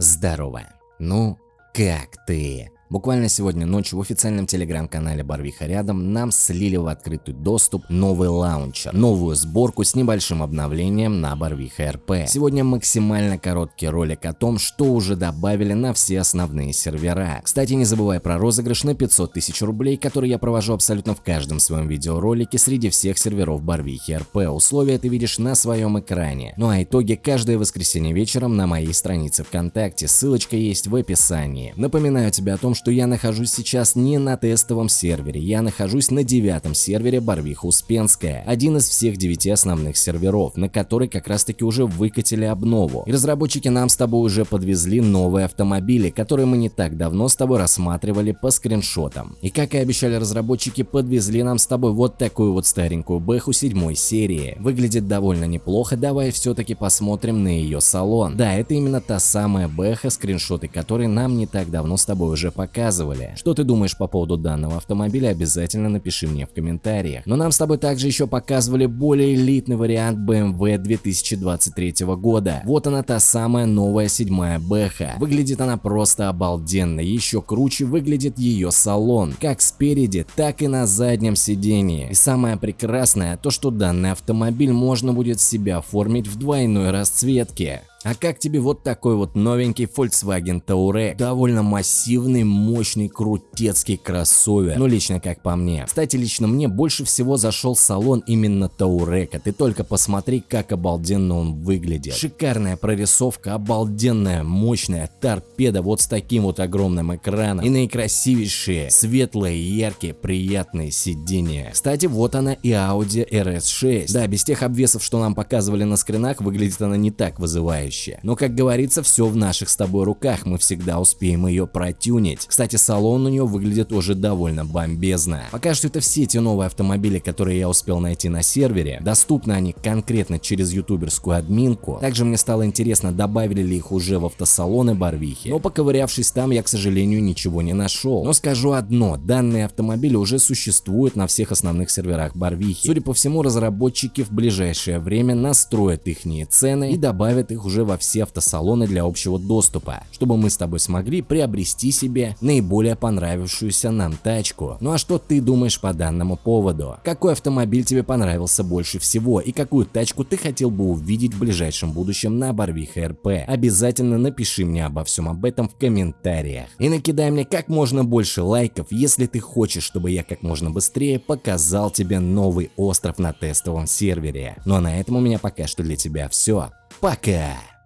Здорово. Ну, как ты? Буквально сегодня ночью в официальном телеграм-канале Барвиха рядом нам слили в открытый доступ новый лаунчер, новую сборку с небольшим обновлением на Барвиха РП. Сегодня максимально короткий ролик о том, что уже добавили на все основные сервера. Кстати, не забывай про розыгрыш на 500 тысяч рублей, который я провожу абсолютно в каждом своем видеоролике среди всех серверов Барвихи РП. Условия ты видишь на своем экране. Ну а итоги каждое воскресенье вечером на моей странице ВКонтакте. Ссылочка есть в описании. Напоминаю тебе о том, что я нахожусь сейчас не на тестовом сервере, я нахожусь на девятом сервере Барвиха Успенская, один из всех девяти основных серверов, на который как раз таки уже выкатили обнову. И разработчики нам с тобой уже подвезли новые автомобили, которые мы не так давно с тобой рассматривали по скриншотам. И как и обещали разработчики, подвезли нам с тобой вот такую вот старенькую бэху седьмой серии. Выглядит довольно неплохо, давай все-таки посмотрим на ее салон. Да, это именно та самая бэха, скриншоты которой нам не так давно с тобой уже показывали показывали. Что ты думаешь по поводу данного автомобиля, обязательно напиши мне в комментариях. Но нам с тобой также еще показывали более элитный вариант BMW 2023 года. Вот она та самая новая седьмая Бэха. Выглядит она просто обалденно, еще круче выглядит ее салон, как спереди, так и на заднем сидении. И самое прекрасное, то что данный автомобиль можно будет себя оформить в двойной расцветке. А как тебе вот такой вот новенький Volkswagen Touareg? Довольно массивный, мощный, крутецкий кроссовер. Ну лично как по мне. Кстати, лично мне больше всего зашел салон именно Touareg. Ты только посмотри, как обалденно он выглядит. Шикарная прорисовка, обалденная, мощная торпеда вот с таким вот огромным экраном. И наикрасивейшие, светлые, яркие, приятные сиденья. Кстати, вот она и Audi RS6. Да, без тех обвесов, что нам показывали на скринах, выглядит она не так вызывающе окружающее. Но как говорится, все в наших с тобой руках, мы всегда успеем ее протюнить. Кстати, салон у нее выглядит уже довольно бомбезно. Пока что это все те новые автомобили, которые я успел найти на сервере. Доступны они конкретно через ютуберскую админку. Также мне стало интересно, добавили ли их уже в автосалоны Барвихи. Но поковырявшись там, я, к сожалению, ничего не нашел. Но скажу одно, данные автомобили уже существуют на всех основных серверах Барвихи. Судя по всему, разработчики в ближайшее время настроят их цены и добавят их уже уже во все автосалоны для общего доступа, чтобы мы с тобой смогли приобрести себе наиболее понравившуюся нам тачку. Ну а что ты думаешь по данному поводу? Какой автомобиль тебе понравился больше всего и какую тачку ты хотел бы увидеть в ближайшем будущем на Барвиха РП? Обязательно напиши мне обо всем об этом в комментариях. И накидай мне как можно больше лайков, если ты хочешь, чтобы я как можно быстрее показал тебе новый остров на тестовом сервере. Ну а на этом у меня пока что для тебя все. Пока!